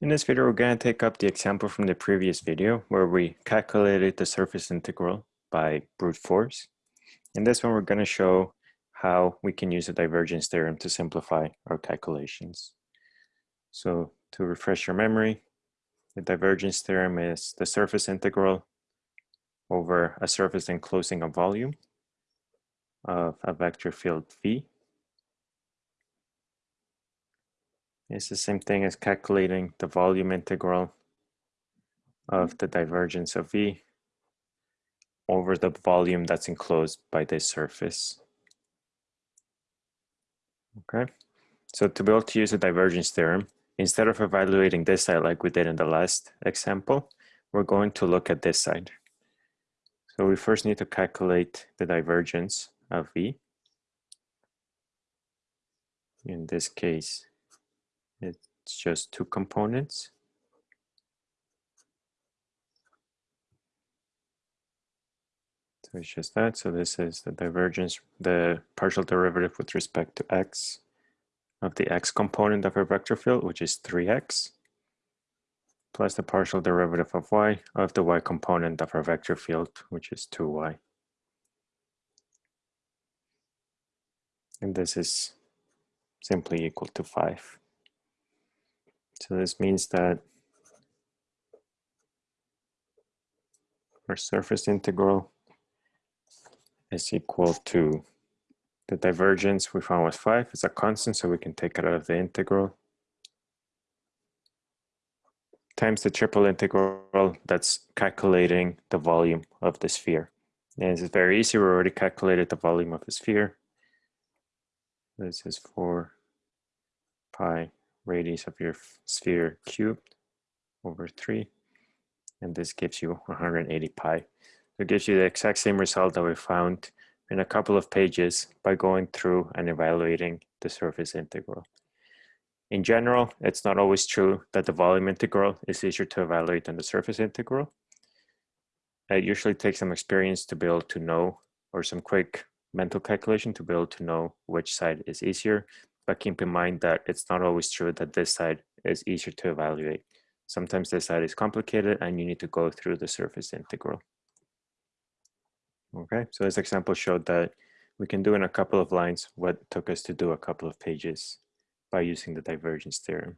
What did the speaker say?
In this video, we're going to take up the example from the previous video where we calculated the surface integral by brute force. In this one, we're going to show how we can use the divergence theorem to simplify our calculations. So to refresh your memory, the divergence theorem is the surface integral over a surface enclosing a volume of a vector field V It's the same thing as calculating the volume integral of the divergence of V over the volume that's enclosed by this surface. Okay, so to be able to use the divergence theorem, instead of evaluating this side like we did in the last example, we're going to look at this side. So we first need to calculate the divergence of V. In this case, it's just two components. So it's just that. So this is the divergence, the partial derivative with respect to x of the x component of our vector field, which is 3x, plus the partial derivative of y of the y component of our vector field, which is 2y. And this is simply equal to 5. So this means that our surface integral is equal to the divergence we found was 5 It's a constant, so we can take it out of the integral, times the triple integral that's calculating the volume of the sphere. And this is very easy, we already calculated the volume of the sphere. This is 4 pi radius of your sphere cubed over 3. And this gives you 180 pi. So it gives you the exact same result that we found in a couple of pages by going through and evaluating the surface integral. In general, it's not always true that the volume integral is easier to evaluate than the surface integral. It usually takes some experience to be able to know, or some quick mental calculation to be able to know which side is easier, but keep in mind that it's not always true that this side is easier to evaluate. Sometimes this side is complicated and you need to go through the surface integral. Okay, so this example showed that we can do in a couple of lines what took us to do a couple of pages by using the divergence theorem.